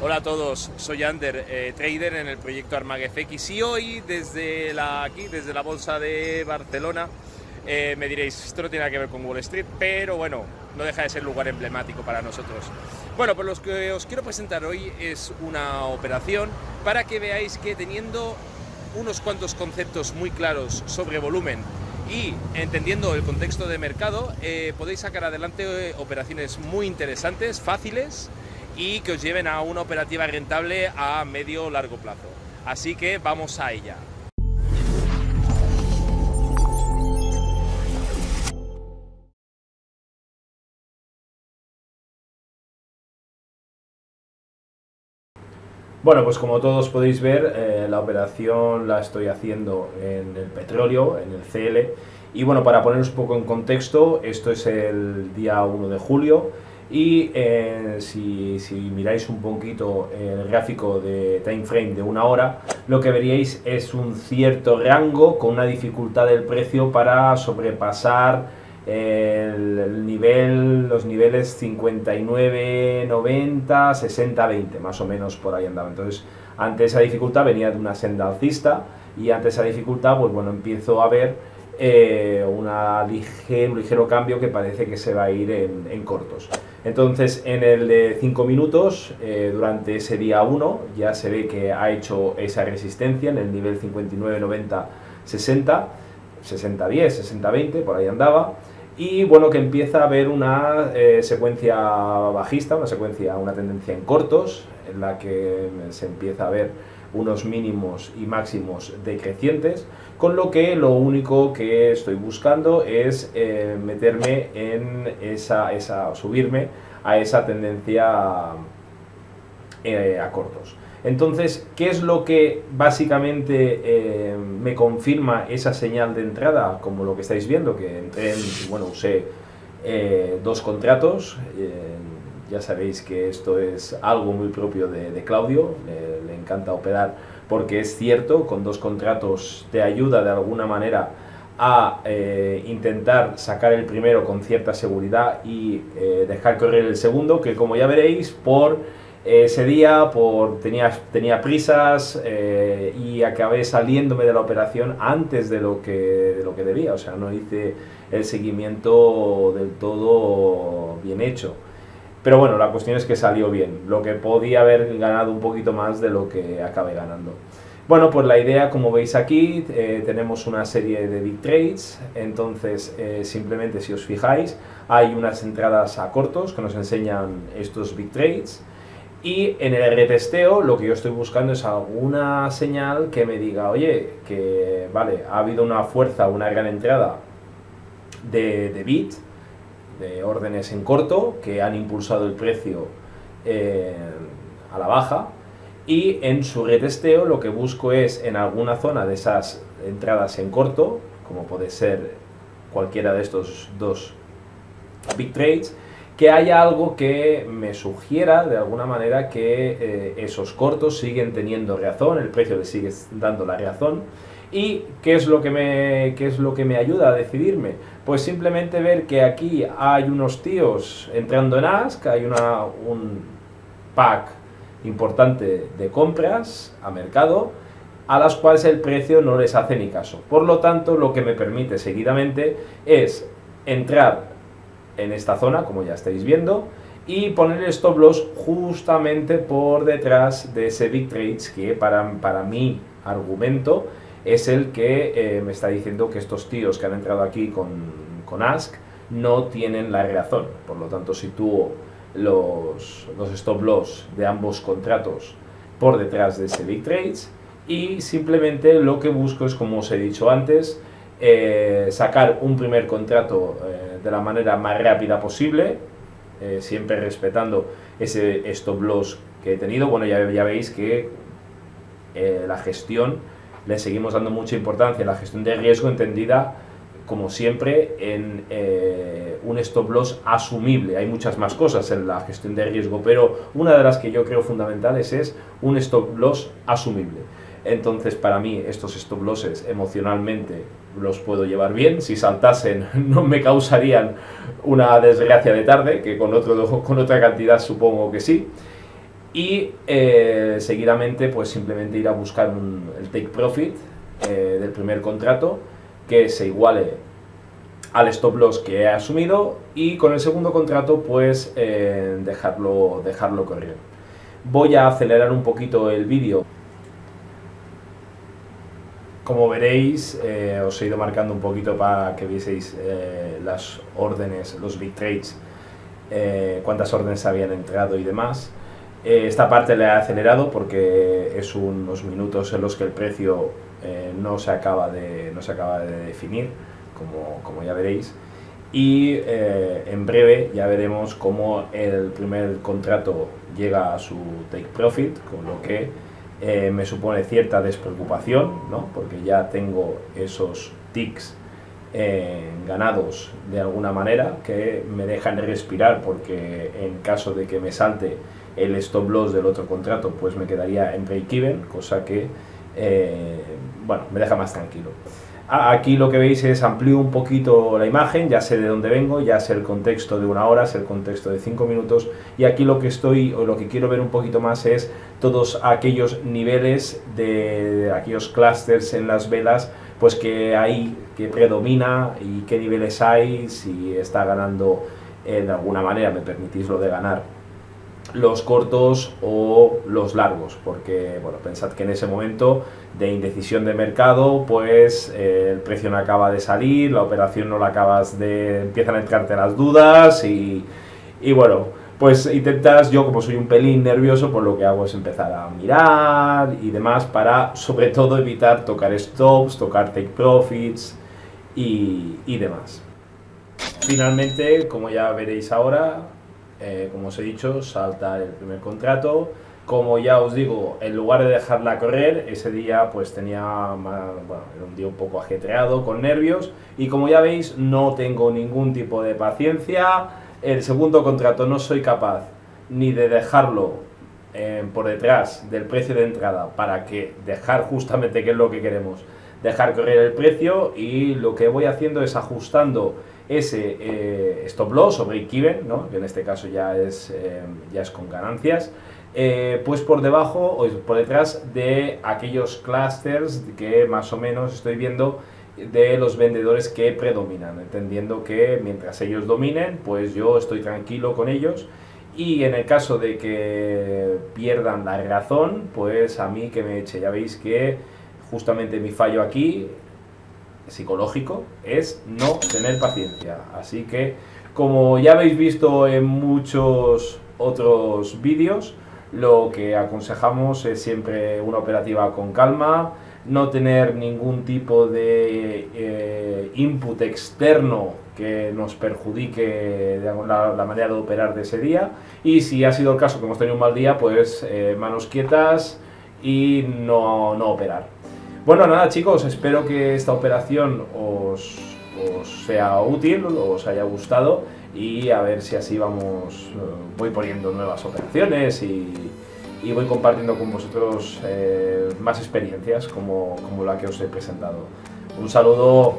Hola a todos, soy Ander, eh, trader en el proyecto ArmagFX y hoy desde la, aquí, desde la bolsa de Barcelona, eh, me diréis, esto no tiene nada que ver con Wall Street, pero bueno, no deja de ser lugar emblemático para nosotros. Bueno, pues lo que os quiero presentar hoy es una operación para que veáis que teniendo unos cuantos conceptos muy claros sobre volumen y entendiendo el contexto de mercado, eh, podéis sacar adelante operaciones muy interesantes, fáciles, y que os lleven a una operativa rentable a medio largo plazo. Así que vamos a ella. Bueno, pues como todos podéis ver, eh, la operación la estoy haciendo en el petróleo, en el CL. Y bueno, para poneros un poco en contexto, esto es el día 1 de julio y eh, si, miráis un poquito el gráfico de time frame de una hora, lo que veríais es un cierto rango con una dificultad del precio para sobrepasar el, nivel, los niveles 59, 90, 60, 20, más o menos por ahí andaba. Entonces, ante esa dificultad venía de una senda alcista y ante esa dificultad, pues bueno, empiezo a ver eh, una ligero, un ligero cambio que parece que se va a ir en cortos. Entonces, en el de 5 minutos, eh, durante ese día 1, ya se ve que ha hecho esa resistencia en el nivel 59, 90, 60, 60, 10, 60, 20, por ahí andaba. Y bueno, que empieza a haber una eh, secuencia bajista, una secuencia, una tendencia en cortos, en la que se empieza a ver unos mínimos y máximos decrecientes, con lo que lo único que estoy buscando es eh, meterme en esa, esa, subirme a esa tendencia eh, a cortos. Entonces, ¿qué es lo que básicamente eh, me confirma esa señal de entrada? Como lo que estáis viendo, que entré en, bueno, usé dos contratos, ya sabéis que esto es algo muy propio de, Claudio, le, encanta operar porque es cierto, con dos contratos te ayuda de alguna manera a eh, intentar sacar el primero con cierta seguridad y eh, dejar correr el segundo, que como ya veréis, por ese día por, tenía, tenía prisas eh, y acabé saliéndome de la operación antes de lo, que, de lo que debía, o sea, no hice el seguimiento del todo bien hecho. Pero bueno, la cuestión es que salió bien, lo que podía haber ganado un poquito más de lo que acabé ganando. Bueno, pues la idea, como veis aquí, eh, tenemos una serie de big trades, entonces eh, simplemente si os fijáis, hay unas entradas a cortos que nos enseñan estos big trades, y en el retesteo lo que yo estoy buscando es alguna señal que me diga, oye, que vale, ha habido una fuerza, una gran entrada de, de bit, de órdenes en corto que han impulsado el precio eh, a la baja. Y en su retesteo lo que busco es en alguna zona de esas entradas en corto, como puede ser cualquiera de estos dos big trades, que haya algo que me sugiera de alguna manera que eh, esos cortos siguen teniendo razón, el precio le sigue dando la razón ¿Y qué es, lo que me, qué es lo que me ayuda a decidirme? Pues simplemente ver que aquí hay unos tíos entrando en Ask, hay una, un pack importante de compras a mercado, a las cuales el precio no les hace ni caso. Por lo tanto, lo que me permite seguidamente es entrar en esta zona, como ya estáis viendo, y poner el stop loss justamente por detrás de ese big trades que para, para mi argumento es el que eh, me está diciendo que estos tíos que han entrado aquí con, con Ask no tienen la razón. Por lo tanto, sitúo los, los stop loss de ambos contratos por detrás de ese big trades y simplemente lo que busco es, como os he dicho antes, eh, sacar un primer contrato eh, de la manera más rápida posible, siempre respetando ese stop loss que he tenido. Bueno, ya, ya veis que la gestión le seguimos dando mucha importancia a la gestión de riesgo entendida como siempre en eh, un stop loss asumible. Hay muchas más cosas en la gestión de riesgo, pero una de las que yo creo fundamentales es un stop loss asumible. Entonces, para mí, estos stop losses emocionalmente los puedo llevar bien. Si saltasen, no me causarían una desgracia de tarde, que con, otro, con otra cantidad supongo que sí. Y eh, seguidamente pues simplemente ir a buscar el take profit eh, del primer contrato que se iguale al stop loss que he asumido y con el segundo contrato pues eh, dejarlo, dejarlo correr. Voy a acelerar un poquito el vídeo. Como veréis, os he ido marcando un poquito para que vieseis las órdenes, los big trades, cuántas órdenes habían entrado y demás. Eh, esta parte le he acelerado porque es unos minutos en los que el precio eh, no, se acaba de, no se acaba de definir, como, como ya veréis. Y eh, en breve ya veremos cómo el primer contrato llega a su take profit, con lo que me supone cierta despreocupación, ¿no? porque ya tengo esos ticks ganados de alguna manera que me dejan respirar porque en caso de que me salte el stop loss del otro contrato pues me quedaría en break-even, cosa que eh, bueno, me deja más tranquilo. Aquí lo que veis es amplío un poquito la imagen, ya sé de dónde vengo, ya sé el contexto de una hora, sé el contexto de cinco minutos y aquí lo que estoy o lo que quiero ver un poquito más es todos aquellos niveles de, aquellos clusters en las velas pues que hay, que predomina y qué niveles hay, si está ganando de alguna manera, me permitís lo de ganar los cortos o los largos, porque bueno, pensad que en ese momento de indecisión de mercado, pues eh, el precio no acaba de salir, la operación no la acabas de... empiezan a entrarte las dudas y, y bueno, pues intentas, yo como soy un pelín nervioso, pues lo que hago es empezar a mirar y demás para sobre todo evitar tocar stops, tocar take profits y, y demás. Finalmente, como ya veréis ahora, eh, como os he dicho, salta el primer contrato. Como ya os digo, en lugar de dejarla correr, ese día pues tenía, bueno, era un día un poco ajetreado, con nervios, y como ya veis, no tengo ningún tipo de paciencia. El segundo contrato no soy capaz ni de dejarlo eh, por detrás del precio de entrada para que dejar justamente que es lo que queremos, dejar correr el precio y lo que voy haciendo es ajustando ese eh, stop loss o break even, que en este caso ya es, eh, ya es con ganancias, eh, pues por debajo o por detrás de aquellos clusters que más o menos estoy viendo de los vendedores que predominan, entendiendo que mientras ellos dominen, pues yo estoy tranquilo con ellos. Y en el caso de que pierdan la razón, pues a mí que me eche, ya veis que justamente mi fallo aquí psicológico es no tener paciencia. Así que, como ya habéis visto en muchos otros vídeos, lo que aconsejamos es siempre una operativa con calma, no tener ningún tipo de eh, input externo que nos perjudique la, manera de operar de ese día y si ha sido el caso que hemos tenido un mal día, pues eh, manos quietas y no, no operar. Bueno, nada chicos, espero que esta operación os, sea útil, os haya gustado y a ver si así vamos, eh, voy poniendo nuevas operaciones y, voy compartiendo con vosotros eh, más experiencias como, como la que os he presentado. Un saludo